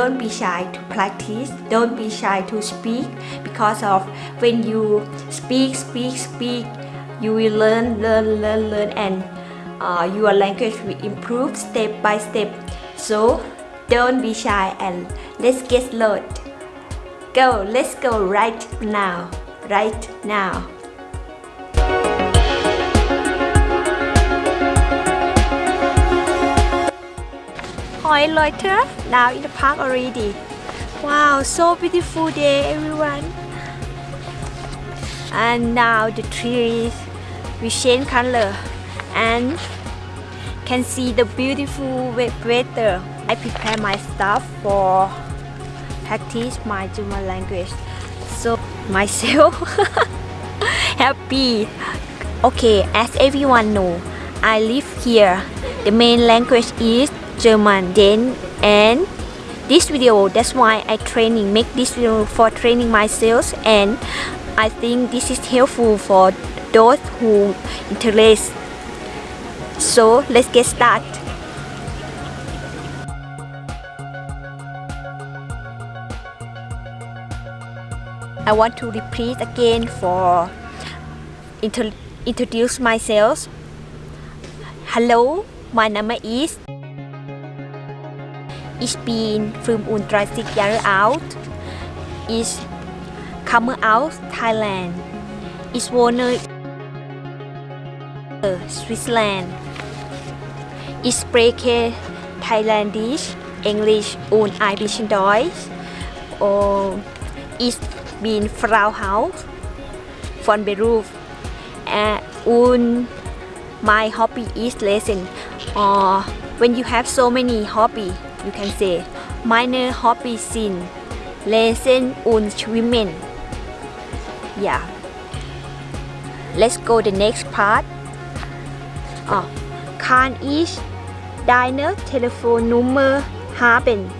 don't be shy to practice. Don't be shy to speak because of when you speak speak speak you will learn learn learn learn and uh, your language will improve step by step. So don't be shy and let's get started go let's go right now right now Hoi Loiter. Now in the park already. Wow so beautiful day everyone. And now the trees. Will change color. And can see the beautiful weather. I prepare my stuff for practice my German language. So myself happy. Okay as everyone know I live here. The main language is German then and this video that's why I training make this video for training myself and I think this is helpful for those who interest. So let's get started I want to repeat again for introduce myself. Hello my name is Ich bin 35 Jahre alt. Ich komme aus Thailand. Ich wohne in Switzerland. Ich spreche Thailändisch, Englisch und ein bisschen Deutsch. Und ich bin Frau Haus von Beruf. Und my hobby is lesson. Uh, when you have so many hobby, you can say meine Hobby sind Lesen und Schwimmen. Yeah. Let's go the next part. Ah, oh, kann ich deine Telefonnummer haben?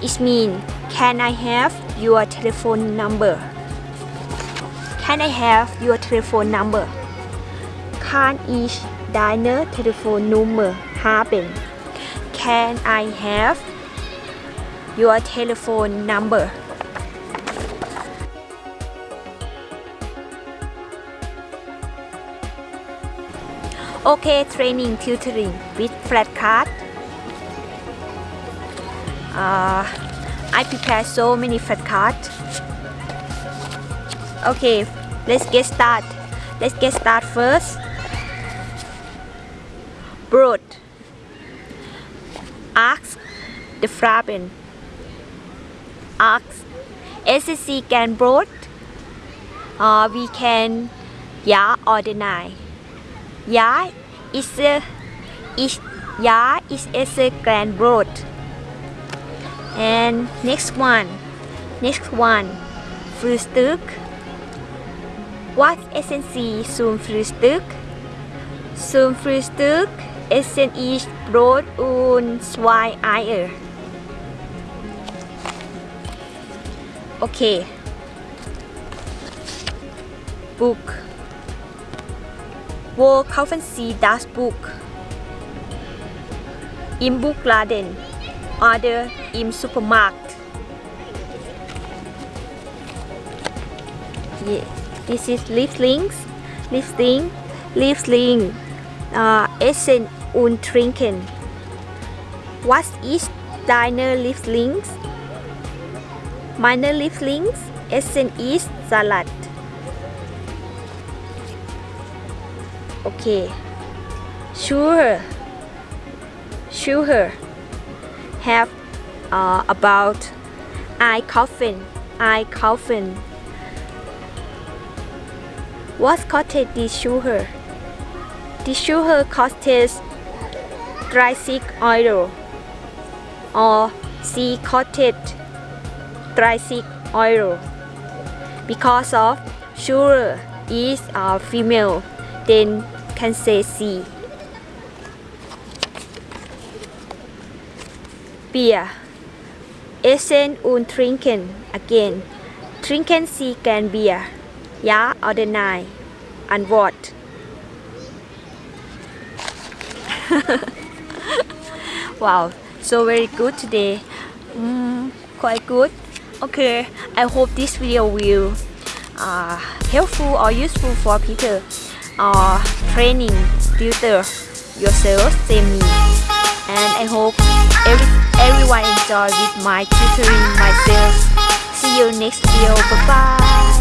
It mean can I have your telephone number? Can I have your telephone number? Kann ich deine Telefonnummer haben? Can I have your telephone number? Okay, training tutoring with flashcard. Uh, I prepare so many flashcards. Okay, let's get started. Let's get started first. Broad. Ask the Fraben. Ask SSC can broad. Uh, we can yeah or deny. Ja is a is ja is a grand. And next one. Next one. Frühstück. What Sie zum Frühstück? Zum Frühstück essen ich Brot und zwei Eier. Okay. Book. Wo kaufen Sie das Buch? Im Buchladen oder im Supermarkt. Yeah. This is Lieblings, Liebling, Liebling, uh, Essen und Trinken. Was ist deine Lieblings? Meine Lieblings Essen ist Salat. Okay. Sure. Sure. Have uh, about I coffin. I coffin. What costed this sugar? The sugar costs 36 oil or C coated 36 oil. because of sugar is a female then can say C. Beer. Essen und trinken. Again trinken Sie gern Bier Ja oder nein and what wow so very good today Mm, quite good. Okay, I hope this video will uh, helpful or useful for people uh, training tutor yourself, same me. And I hope every, everyone enjoy with my tutoring myself. See you next video. Bye bye.